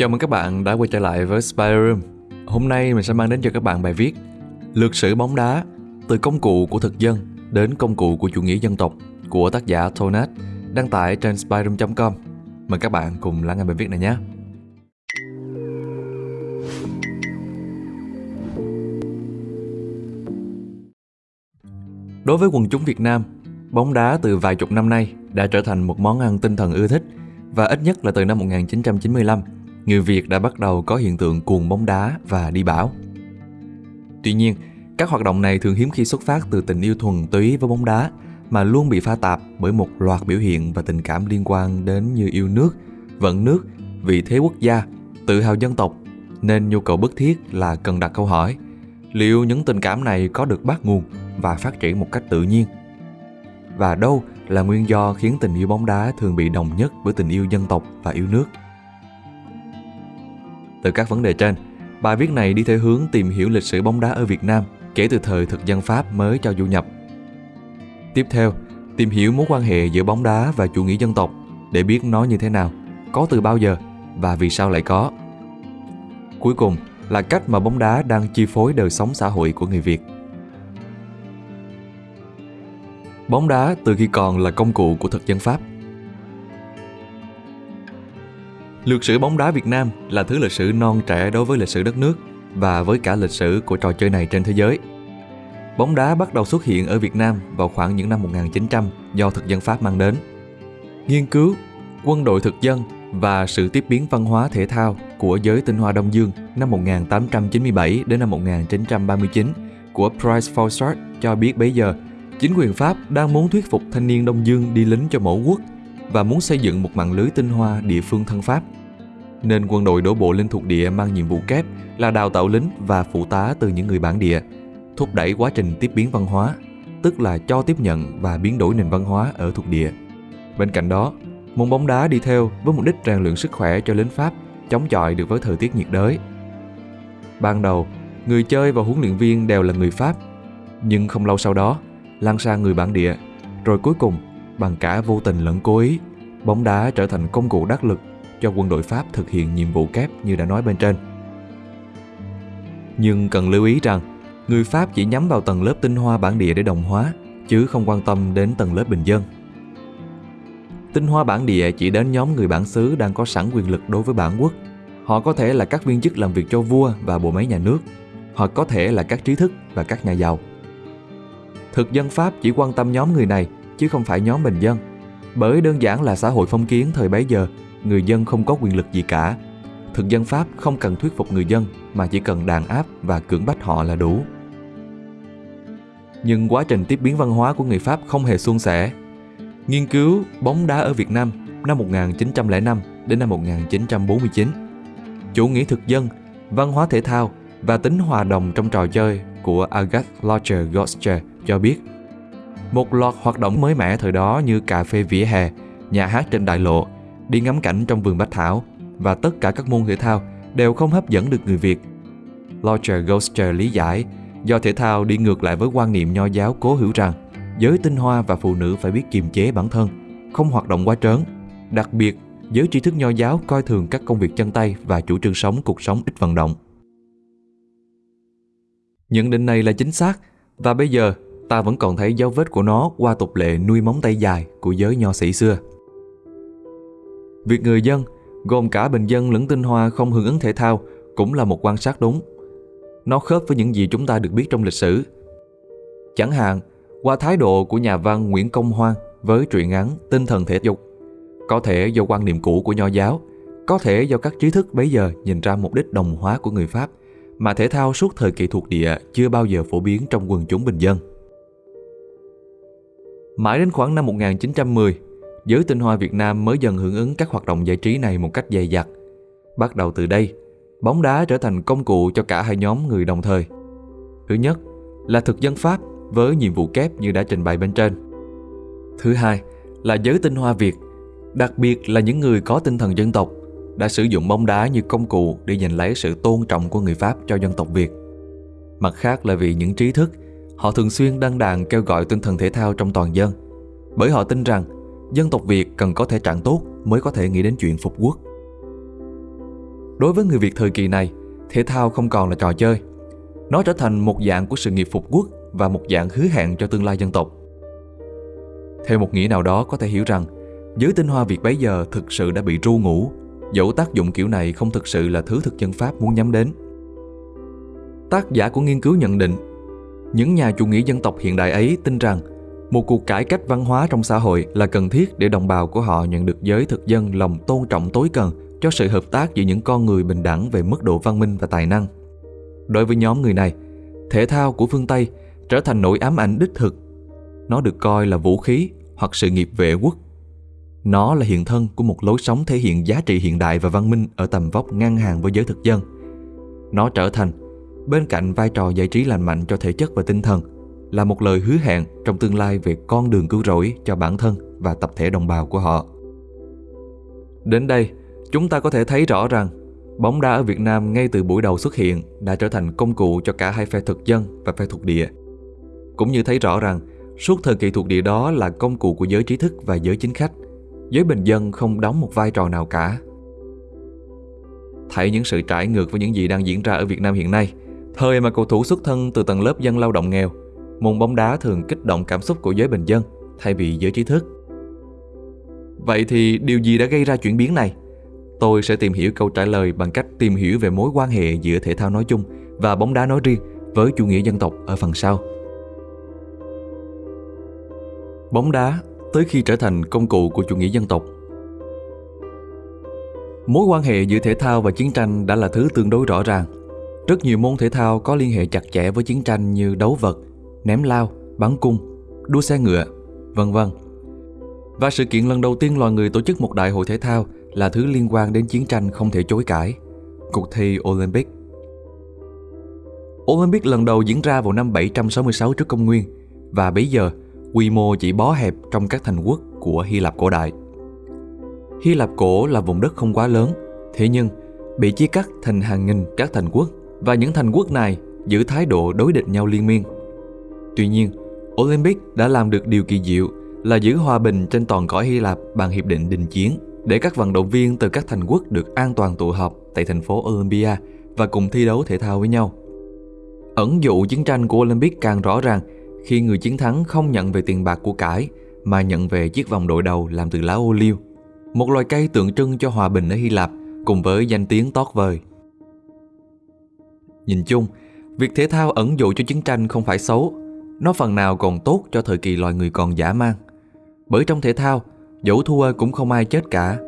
Chào mừng các bạn đã quay trở lại với Spider Room. Hôm nay mình sẽ mang đến cho các bạn bài viết Lược sử bóng đá từ công cụ của thực dân đến công cụ của chủ nghĩa dân tộc của tác giả Tonat đăng tải trên spiderroom.com. Mời các bạn cùng lắng nghe bài viết này nhé. Đối với quần chúng Việt Nam, bóng đá từ vài chục năm nay đã trở thành một món ăn tinh thần ưa thích và ít nhất là từ năm 1995, người Việt đã bắt đầu có hiện tượng cuồng bóng đá và đi bão. Tuy nhiên, các hoạt động này thường hiếm khi xuất phát từ tình yêu thuần túy với bóng đá mà luôn bị pha tạp bởi một loạt biểu hiện và tình cảm liên quan đến như yêu nước, vận nước, vị thế quốc gia, tự hào dân tộc, nên nhu cầu bức thiết là cần đặt câu hỏi liệu những tình cảm này có được bắt nguồn và phát triển một cách tự nhiên? Và đâu là nguyên do khiến tình yêu bóng đá thường bị đồng nhất với tình yêu dân tộc và yêu nước? Từ các vấn đề trên, bài viết này đi theo hướng tìm hiểu lịch sử bóng đá ở Việt Nam kể từ thời thực dân Pháp mới cho du nhập. Tiếp theo, tìm hiểu mối quan hệ giữa bóng đá và chủ nghĩa dân tộc để biết nó như thế nào, có từ bao giờ và vì sao lại có. Cuối cùng là cách mà bóng đá đang chi phối đời sống xã hội của người Việt. Bóng đá từ khi còn là công cụ của thực dân Pháp Lược sử bóng đá Việt Nam là thứ lịch sử non trẻ đối với lịch sử đất nước và với cả lịch sử của trò chơi này trên thế giới. Bóng đá bắt đầu xuất hiện ở Việt Nam vào khoảng những năm 1900 do thực dân Pháp mang đến. Nghiên cứu, quân đội thực dân và sự tiếp biến văn hóa thể thao của giới tinh hoa Đông Dương năm 1897 đến năm 1939 của Price Fawcett cho biết bấy giờ chính quyền Pháp đang muốn thuyết phục thanh niên Đông Dương đi lính cho mẫu quốc và muốn xây dựng một mạng lưới tinh hoa địa phương thân Pháp. Nên quân đội đổ bộ lên thuộc địa mang nhiệm vụ kép là đào tạo lính và phụ tá từ những người bản địa, thúc đẩy quá trình tiếp biến văn hóa, tức là cho tiếp nhận và biến đổi nền văn hóa ở thuộc địa. Bên cạnh đó, môn bóng đá đi theo với mục đích rèn luyện sức khỏe cho lính Pháp chống chọi được với thời tiết nhiệt đới. Ban đầu, người chơi và huấn luyện viên đều là người Pháp, nhưng không lâu sau đó, lan sang người bản địa, rồi cuối cùng bằng cả vô tình lẫn cố ý, bóng đá trở thành công cụ đắc lực cho quân đội Pháp thực hiện nhiệm vụ kép như đã nói bên trên. Nhưng cần lưu ý rằng, người Pháp chỉ nhắm vào tầng lớp tinh hoa bản địa để đồng hóa, chứ không quan tâm đến tầng lớp bình dân. Tinh hoa bản địa chỉ đến nhóm người bản xứ đang có sẵn quyền lực đối với bản quốc. Họ có thể là các viên chức làm việc cho vua và bộ máy nhà nước, họ có thể là các trí thức và các nhà giàu. Thực dân Pháp chỉ quan tâm nhóm người này chứ không phải nhóm bình dân. Bởi đơn giản là xã hội phong kiến thời bấy giờ, người dân không có quyền lực gì cả. Thực dân Pháp không cần thuyết phục người dân mà chỉ cần đàn áp và cưỡng bách họ là đủ. Nhưng quá trình tiếp biến văn hóa của người Pháp không hề suôn sẻ. Nghiên cứu bóng đá ở Việt Nam năm 1905 đến năm 1949. Chủ nghĩa thực dân, văn hóa thể thao và tính hòa đồng trong trò chơi của Agathe Lodger Goscher cho biết một loạt hoạt động mới mẻ thời đó như cà phê vỉa hè, nhà hát trên đại lộ, đi ngắm cảnh trong vườn bách thảo và tất cả các môn thể thao đều không hấp dẫn được người Việt. Lodger Goscher lý giải do thể thao đi ngược lại với quan niệm nho giáo cố hữu rằng giới tinh hoa và phụ nữ phải biết kiềm chế bản thân, không hoạt động quá trớn. Đặc biệt, giới tri thức nho giáo coi thường các công việc chân tay và chủ trương sống cuộc sống ít vận động. Nhận định này là chính xác và bây giờ ta vẫn còn thấy dấu vết của nó qua tục lệ nuôi móng tay dài của giới nho sĩ xưa. Việc người dân, gồm cả bình dân lẫn tinh hoa không hưởng ứng thể thao cũng là một quan sát đúng. Nó khớp với những gì chúng ta được biết trong lịch sử. Chẳng hạn, qua thái độ của nhà văn Nguyễn Công Hoan với truyện ngắn Tinh thần thể dục. Có thể do quan niệm cũ của nho giáo, có thể do các trí thức bấy giờ nhìn ra mục đích đồng hóa của người Pháp mà thể thao suốt thời kỳ thuộc địa chưa bao giờ phổ biến trong quần chúng bình dân. Mãi đến khoảng năm 1910, giới tinh hoa Việt Nam mới dần hưởng ứng các hoạt động giải trí này một cách dày dặt. Bắt đầu từ đây, bóng đá trở thành công cụ cho cả hai nhóm người đồng thời. Thứ nhất là thực dân Pháp với nhiệm vụ kép như đã trình bày bên trên. Thứ hai là giới tinh hoa Việt, đặc biệt là những người có tinh thần dân tộc, đã sử dụng bóng đá như công cụ để giành lấy sự tôn trọng của người Pháp cho dân tộc Việt. Mặt khác là vì những trí thức Họ thường xuyên đăng đàn kêu gọi tinh thần thể thao trong toàn dân, bởi họ tin rằng dân tộc Việt cần có thể trạng tốt mới có thể nghĩ đến chuyện phục quốc. Đối với người Việt thời kỳ này, thể thao không còn là trò chơi. Nó trở thành một dạng của sự nghiệp phục quốc và một dạng hứa hẹn cho tương lai dân tộc. Theo một nghĩa nào đó có thể hiểu rằng, giới tinh hoa Việt bấy giờ thực sự đã bị ru ngủ, dẫu tác dụng kiểu này không thực sự là thứ thực dân Pháp muốn nhắm đến. Tác giả của nghiên cứu nhận định, những nhà chủ nghĩa dân tộc hiện đại ấy tin rằng một cuộc cải cách văn hóa trong xã hội là cần thiết để đồng bào của họ nhận được giới thực dân lòng tôn trọng tối cần cho sự hợp tác giữa những con người bình đẳng về mức độ văn minh và tài năng. Đối với nhóm người này, thể thao của phương Tây trở thành nỗi ám ảnh đích thực. Nó được coi là vũ khí hoặc sự nghiệp vệ quốc. Nó là hiện thân của một lối sống thể hiện giá trị hiện đại và văn minh ở tầm vóc ngang hàng với giới thực dân. Nó trở thành, bên cạnh vai trò giải trí lành mạnh cho thể chất và tinh thần, là một lời hứa hẹn trong tương lai về con đường cứu rỗi cho bản thân và tập thể đồng bào của họ. Đến đây, chúng ta có thể thấy rõ rằng bóng đá ở Việt Nam ngay từ buổi đầu xuất hiện đã trở thành công cụ cho cả hai phe thực dân và phe thuộc địa. Cũng như thấy rõ rằng suốt thời kỳ thuộc địa đó là công cụ của giới trí thức và giới chính khách, giới bình dân không đóng một vai trò nào cả. Thấy những sự trải ngược với những gì đang diễn ra ở Việt Nam hiện nay, thời mà cầu thủ xuất thân từ tầng lớp dân lao động nghèo, môn bóng đá thường kích động cảm xúc của giới bình dân, thay vì giới trí thức. Vậy thì điều gì đã gây ra chuyển biến này? Tôi sẽ tìm hiểu câu trả lời bằng cách tìm hiểu về mối quan hệ giữa thể thao nói chung và bóng đá nói riêng với chủ nghĩa dân tộc ở phần sau. Bóng đá tới khi trở thành công cụ của chủ nghĩa dân tộc. Mối quan hệ giữa thể thao và chiến tranh đã là thứ tương đối rõ ràng. Rất nhiều môn thể thao có liên hệ chặt chẽ với chiến tranh như đấu vật, ném lao, bắn cung, đua xe ngựa, vân vân. Và sự kiện lần đầu tiên loài người tổ chức một đại hội thể thao là thứ liên quan đến chiến tranh không thể chối cãi, cuộc thi Olympic. Olympic lần đầu diễn ra vào năm 766 trước công nguyên và bây giờ quy mô chỉ bó hẹp trong các thành quốc của Hy Lạp cổ đại. Hy Lạp cổ là vùng đất không quá lớn, thế nhưng bị chia cắt thành hàng nghìn các thành quốc và những thành quốc này giữ thái độ đối địch nhau liên miên Tuy nhiên, Olympic đã làm được điều kỳ diệu là giữ hòa bình trên toàn cõi Hy Lạp bằng hiệp định đình chiến để các vận động viên từ các thành quốc được an toàn tụ họp tại thành phố Olympia và cùng thi đấu thể thao với nhau. Ẩn dụ chiến tranh của Olympic càng rõ ràng khi người chiến thắng không nhận về tiền bạc của cải mà nhận về chiếc vòng đội đầu làm từ lá ô liu, một loài cây tượng trưng cho hòa bình ở Hy Lạp cùng với danh tiếng tót vời. Nhìn chung, việc thể thao ẩn dụ cho chiến tranh không phải xấu nó phần nào còn tốt cho thời kỳ loài người còn giả mang Bởi trong thể thao, dẫu thua cũng không ai chết cả.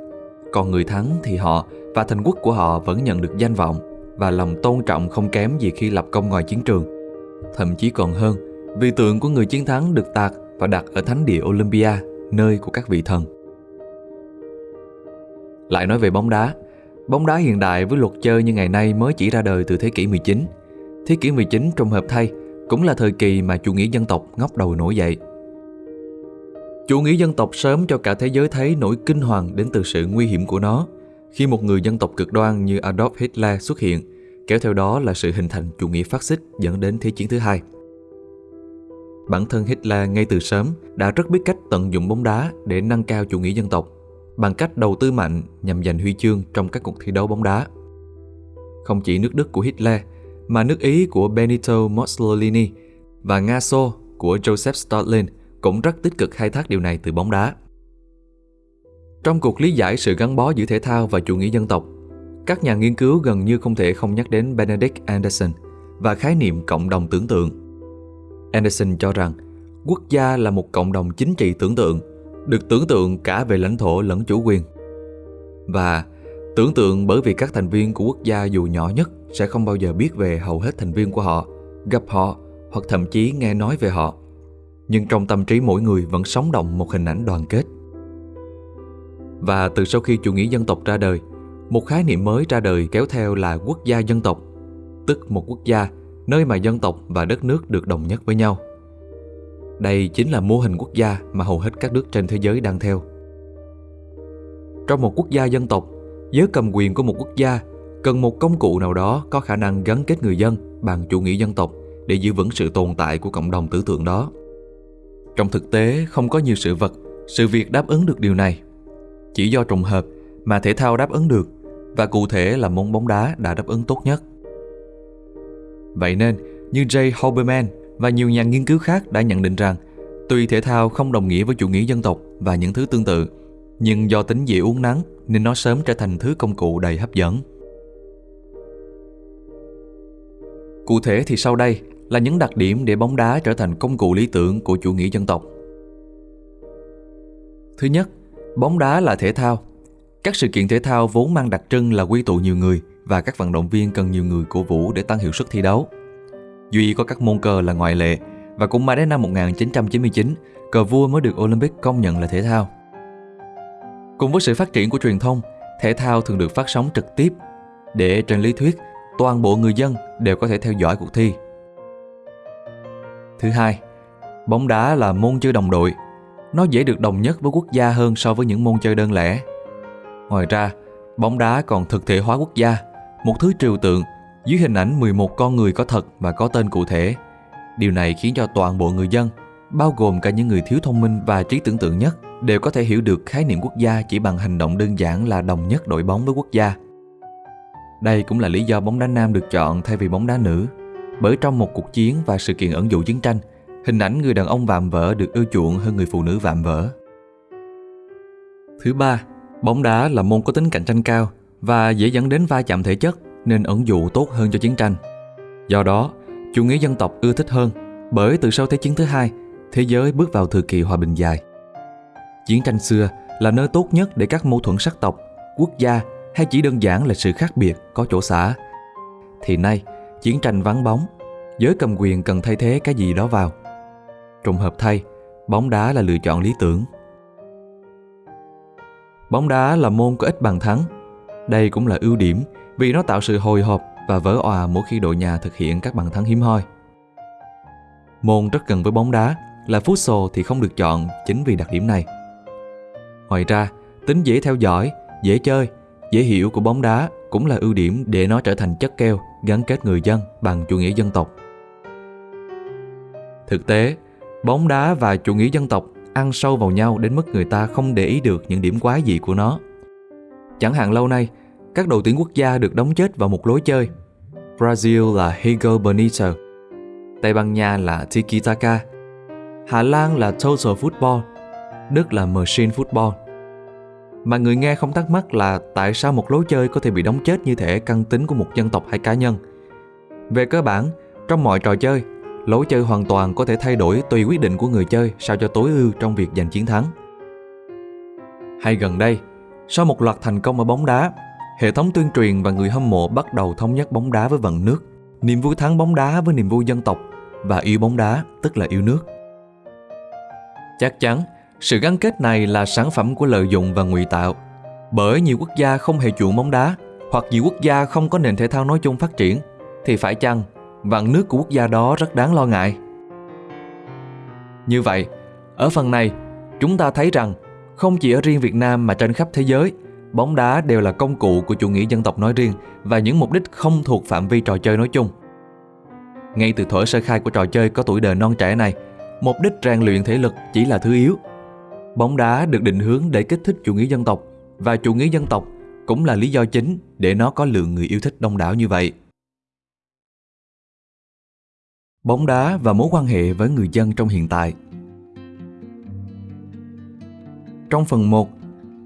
Còn người thắng thì họ và thành quốc của họ vẫn nhận được danh vọng và lòng tôn trọng không kém gì khi lập công ngoài chiến trường. Thậm chí còn hơn, vì tượng của người chiến thắng được tạc và đặt ở thánh địa Olympia, nơi của các vị thần. Lại nói về bóng đá, bóng đá hiện đại với luật chơi như ngày nay mới chỉ ra đời từ thế kỷ 19. Thế kỷ 19 trùng hợp thay cũng là thời kỳ mà chủ nghĩa dân tộc ngóc đầu nổi dậy. Chủ nghĩa dân tộc sớm cho cả thế giới thấy nỗi kinh hoàng đến từ sự nguy hiểm của nó khi một người dân tộc cực đoan như Adolf Hitler xuất hiện, kéo theo đó là sự hình thành chủ nghĩa phát xít dẫn đến Thế chiến thứ hai. Bản thân Hitler ngay từ sớm đã rất biết cách tận dụng bóng đá để nâng cao chủ nghĩa dân tộc bằng cách đầu tư mạnh nhằm giành huy chương trong các cuộc thi đấu bóng đá. Không chỉ nước Đức của Hitler mà nước Ý của Benito Mussolini và Nga Xô của Joseph Stalin cũng rất tích cực khai thác điều này từ bóng đá. Trong cuộc lý giải sự gắn bó giữa thể thao và chủ nghĩa dân tộc, các nhà nghiên cứu gần như không thể không nhắc đến Benedict Anderson và khái niệm cộng đồng tưởng tượng. Anderson cho rằng quốc gia là một cộng đồng chính trị tưởng tượng, được tưởng tượng cả về lãnh thổ lẫn chủ quyền. Và Tưởng tượng bởi vì các thành viên của quốc gia dù nhỏ nhất sẽ không bao giờ biết về hầu hết thành viên của họ, gặp họ hoặc thậm chí nghe nói về họ. Nhưng trong tâm trí mỗi người vẫn sống động một hình ảnh đoàn kết. Và từ sau khi chủ nghĩa dân tộc ra đời, một khái niệm mới ra đời kéo theo là quốc gia dân tộc, tức một quốc gia nơi mà dân tộc và đất nước được đồng nhất với nhau. Đây chính là mô hình quốc gia mà hầu hết các nước trên thế giới đang theo. Trong một quốc gia dân tộc, giới cầm quyền của một quốc gia cần một công cụ nào đó có khả năng gắn kết người dân bằng chủ nghĩa dân tộc để giữ vững sự tồn tại của cộng đồng tưởng tượng đó. Trong thực tế, không có nhiều sự vật, sự việc đáp ứng được điều này. Chỉ do trùng hợp mà thể thao đáp ứng được, và cụ thể là môn bóng đá đã đáp ứng tốt nhất. Vậy nên, như Jay Hoberman và nhiều nhà nghiên cứu khác đã nhận định rằng tuy thể thao không đồng nghĩa với chủ nghĩa dân tộc và những thứ tương tự, nhưng do tính dễ uống nắng nên nó sớm trở thành thứ công cụ đầy hấp dẫn. Cụ thể thì sau đây là những đặc điểm để bóng đá trở thành công cụ lý tưởng của chủ nghĩa dân tộc. Thứ nhất, bóng đá là thể thao. Các sự kiện thể thao vốn mang đặc trưng là quy tụ nhiều người và các vận động viên cần nhiều người cổ vũ để tăng hiệu suất thi đấu. Duy có các môn cờ là ngoại lệ và cũng mãi đến năm 1999, cờ vua mới được Olympic công nhận là thể thao. Cùng với sự phát triển của truyền thông, thể thao thường được phát sóng trực tiếp để trên lý thuyết toàn bộ người dân đều có thể theo dõi cuộc thi. Thứ hai, bóng đá là môn chơi đồng đội. Nó dễ được đồng nhất với quốc gia hơn so với những môn chơi đơn lẻ. Ngoài ra, bóng đá còn thực thể hóa quốc gia, một thứ trừu tượng dưới hình ảnh 11 con người có thật và có tên cụ thể. Điều này khiến cho toàn bộ người dân, bao gồm cả những người thiếu thông minh và trí tưởng tượng nhất, đều có thể hiểu được khái niệm quốc gia chỉ bằng hành động đơn giản là đồng nhất đội bóng với quốc gia. Đây cũng là lý do bóng đá nam được chọn thay vì bóng đá nữ, bởi trong một cuộc chiến và sự kiện ẩn dụ chiến tranh, hình ảnh người đàn ông vạm vỡ được ưa chuộng hơn người phụ nữ vạm vỡ. Thứ ba, bóng đá là môn có tính cạnh tranh cao và dễ dẫn đến va chạm thể chất nên ẩn dụ tốt hơn cho chiến tranh. Do đó, chủ nghĩa dân tộc ưa thích hơn bởi từ sau Thế chiến thứ hai, thế giới bước vào thời kỳ hòa bình dài. Chiến tranh xưa là nơi tốt nhất để các mâu thuẫn sắc tộc, quốc gia hay chỉ đơn giản là sự khác biệt có chỗ xả. Thì nay, chiến tranh vắng bóng, giới cầm quyền cần thay thế cái gì đó vào. Trùng hợp thay, bóng đá là lựa chọn lý tưởng. Bóng đá là môn có ít bàn thắng. Đây cũng là ưu điểm vì nó tạo sự hồi hộp và vỡ òa mỗi khi đội nhà thực hiện các bàn thắng hiếm hoi. Môn rất gần với bóng đá là futsal thì không được chọn chính vì đặc điểm này. Ngoài ra, tính dễ theo dõi, dễ chơi, dễ hiểu của bóng đá cũng là ưu điểm để nó trở thành chất keo gắn kết người dân bằng chủ nghĩa dân tộc. Thực tế, bóng đá và chủ nghĩa dân tộc ăn sâu vào nhau đến mức người ta không để ý được những điểm quái dị của nó. Chẳng hạn lâu nay, các đội tuyển quốc gia được đóng chết vào một lối chơi. Brazil là Higel Benito, Tây Ban Nha là Tiki Taka, Hà Lan là Total Football, Đức là Machine Football. Mà người nghe không thắc mắc là tại sao một lối chơi có thể bị đóng chết như thể căn tính của một dân tộc hay cá nhân. Về cơ bản, trong mọi trò chơi, lối chơi hoàn toàn có thể thay đổi tùy quyết định của người chơi sao cho tối ưu trong việc giành chiến thắng. Hay gần đây, sau một loạt thành công ở bóng đá, hệ thống tuyên truyền và người hâm mộ bắt đầu thống nhất bóng đá với vận nước, niềm vui thắng bóng đá với niềm vui dân tộc và yêu bóng đá tức là yêu nước. Chắc chắn, sự gắn kết này là sản phẩm của lợi dụng và ngụy tạo. Bởi nhiều quốc gia không hề chuộng bóng đá, hoặc nhiều quốc gia không có nền thể thao nói chung phát triển, thì phải chăng vạn nước của quốc gia đó rất đáng lo ngại? Như vậy, ở phần này, chúng ta thấy rằng không chỉ ở riêng Việt Nam mà trên khắp thế giới, bóng đá đều là công cụ của chủ nghĩa dân tộc nói riêng và những mục đích không thuộc phạm vi trò chơi nói chung. Ngay từ thuở sơ khai của trò chơi có tuổi đời non trẻ này, mục đích rèn luyện thể lực chỉ là thứ yếu Bóng đá được định hướng để kích thích chủ nghĩa dân tộc và chủ nghĩa dân tộc cũng là lý do chính để nó có lượng người yêu thích đông đảo như vậy. Bóng đá và mối quan hệ với người dân trong hiện tại Trong phần 1,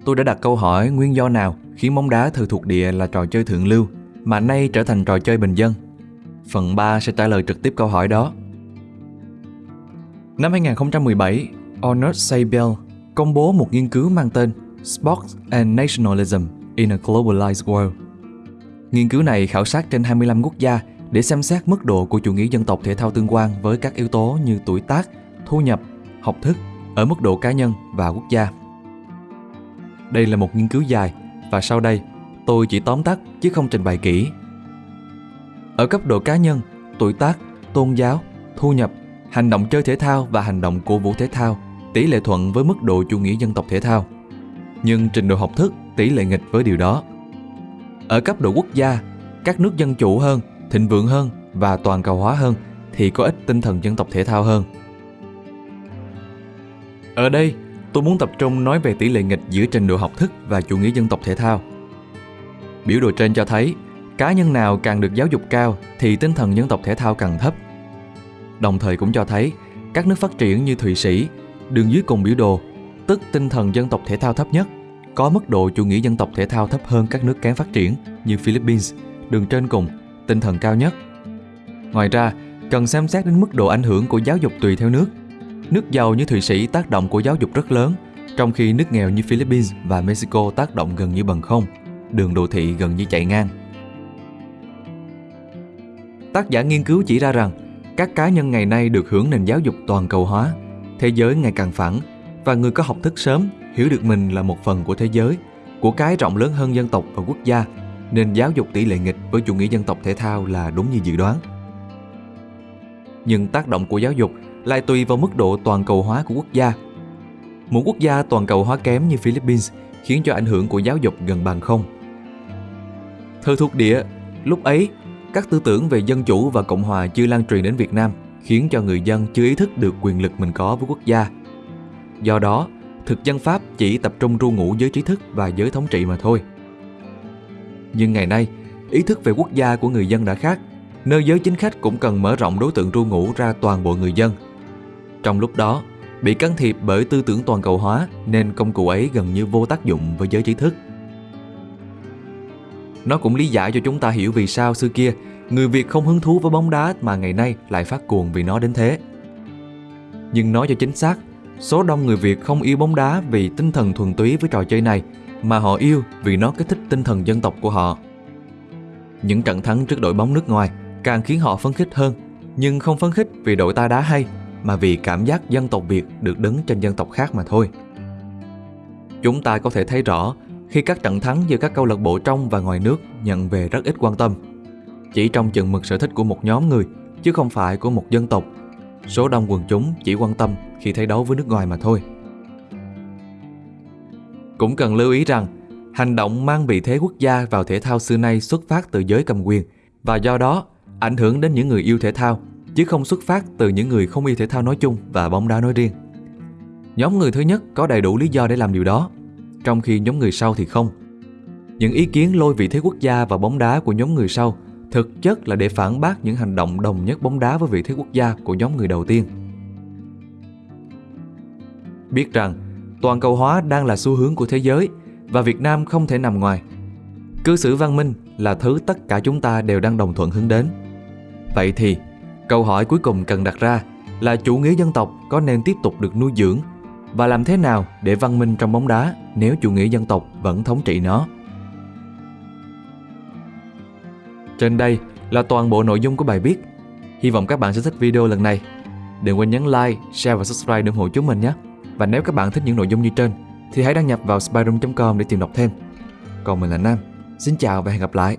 tôi đã đặt câu hỏi nguyên do nào khiến bóng đá thời thuộc địa là trò chơi thượng lưu mà nay trở thành trò chơi bình dân. Phần 3 sẽ trả lời trực tiếp câu hỏi đó. Năm 2017, Arnold Seibel công bố một nghiên cứu mang tên Sports and Nationalism in a Globalized World. Nghiên cứu này khảo sát trên 25 quốc gia để xem xét mức độ của chủ nghĩa dân tộc thể thao tương quan với các yếu tố như tuổi tác, thu nhập, học thức ở mức độ cá nhân và quốc gia. Đây là một nghiên cứu dài và sau đây tôi chỉ tóm tắt chứ không trình bày kỹ. Ở cấp độ cá nhân, tuổi tác, tôn giáo, thu nhập, hành động chơi thể thao và hành động cổ vũ thể thao tỷ lệ thuận với mức độ chủ nghĩa dân tộc thể thao. Nhưng trình độ học thức tỷ lệ nghịch với điều đó. Ở cấp độ quốc gia, các nước dân chủ hơn, thịnh vượng hơn và toàn cầu hóa hơn thì có ít tinh thần dân tộc thể thao hơn. Ở đây, tôi muốn tập trung nói về tỷ lệ nghịch giữa trình độ học thức và chủ nghĩa dân tộc thể thao. Biểu đồ trên cho thấy cá nhân nào càng được giáo dục cao thì tinh thần dân tộc thể thao càng thấp. Đồng thời cũng cho thấy các nước phát triển như Thụy Sĩ, đường dưới cùng biểu đồ, tức tinh thần dân tộc thể thao thấp nhất, có mức độ chủ nghĩa dân tộc thể thao thấp hơn các nước kém phát triển như Philippines, đường trên cùng, tinh thần cao nhất. Ngoài ra, cần xem xét đến mức độ ảnh hưởng của giáo dục tùy theo nước. Nước giàu như Thụy Sĩ tác động của giáo dục rất lớn, trong khi nước nghèo như Philippines và Mexico tác động gần như bằng không, đường đô thị gần như chạy ngang. Tác giả nghiên cứu chỉ ra rằng các cá nhân ngày nay được hưởng nền giáo dục toàn cầu hóa, thế giới ngày càng phẳng và người có học thức sớm hiểu được mình là một phần của thế giới, của cái rộng lớn hơn dân tộc và quốc gia, nên giáo dục tỷ lệ nghịch với chủ nghĩa dân tộc thể thao là đúng như dự đoán. Nhưng tác động của giáo dục lại tùy vào mức độ toàn cầu hóa của quốc gia. Một quốc gia toàn cầu hóa kém như Philippines khiến cho ảnh hưởng của giáo dục gần bằng không. Thời thuộc địa, lúc ấy các tư tưởng về dân chủ và cộng hòa chưa lan truyền đến Việt Nam, khiến cho người dân chưa ý thức được quyền lực mình có với quốc gia. Do đó, thực dân Pháp chỉ tập trung ru ngủ giới trí thức và giới thống trị mà thôi. Nhưng ngày nay, ý thức về quốc gia của người dân đã khác, nơi giới chính khách cũng cần mở rộng đối tượng ru ngủ ra toàn bộ người dân. Trong lúc đó, bị can thiệp bởi tư tưởng toàn cầu hóa nên công cụ ấy gần như vô tác dụng với giới trí thức. Nó cũng lý giải cho chúng ta hiểu vì sao xưa kia người Việt không hứng thú với bóng đá mà ngày nay lại phát cuồng vì nó đến thế. Nhưng nói cho chính xác, số đông người Việt không yêu bóng đá vì tinh thần thuần túy với trò chơi này mà họ yêu vì nó kích thích tinh thần dân tộc của họ. Những trận thắng trước đội bóng nước ngoài càng khiến họ phấn khích hơn, nhưng không phấn khích vì đội ta đá hay mà vì cảm giác dân tộc Việt được đứng trên dân tộc khác mà thôi. Chúng ta có thể thấy rõ khi các trận thắng giữa các câu lạc bộ trong và ngoài nước nhận về rất ít quan tâm. Chỉ trong chừng mực sở thích của một nhóm người, chứ không phải của một dân tộc. Số đông quần chúng chỉ quan tâm khi thấy đấu với nước ngoài mà thôi. Cũng cần lưu ý rằng, hành động mang vị thế quốc gia vào thể thao xưa nay xuất phát từ giới cầm quyền và do đó ảnh hưởng đến những người yêu thể thao, chứ không xuất phát từ những người không yêu thể thao nói chung và bóng đá nói riêng. Nhóm người thứ nhất có đầy đủ lý do để làm điều đó, trong khi nhóm người sau thì không. Những ý kiến lôi vị thế quốc gia và bóng đá của nhóm người sau thực chất là để phản bác những hành động đồng nhất bóng đá với vị thế quốc gia của nhóm người đầu tiên. Biết rằng toàn cầu hóa đang là xu hướng của thế giới và Việt Nam không thể nằm ngoài. Cư xử văn minh là thứ tất cả chúng ta đều đang đồng thuận hướng đến. Vậy thì, câu hỏi cuối cùng cần đặt ra là chủ nghĩa dân tộc có nên tiếp tục được nuôi dưỡng và làm thế nào để văn minh trong bóng đá nếu chủ nghĩa dân tộc vẫn thống trị nó. Trên đây là toàn bộ nội dung của bài viết. Hy vọng các bạn sẽ thích video lần này. Đừng quên nhấn like, share và subscribe để ủng hộ chúng mình nhé. Và nếu các bạn thích những nội dung như trên thì hãy đăng nhập vào spyroom.com để tìm đọc thêm. Còn mình là Nam. Xin chào và hẹn gặp lại.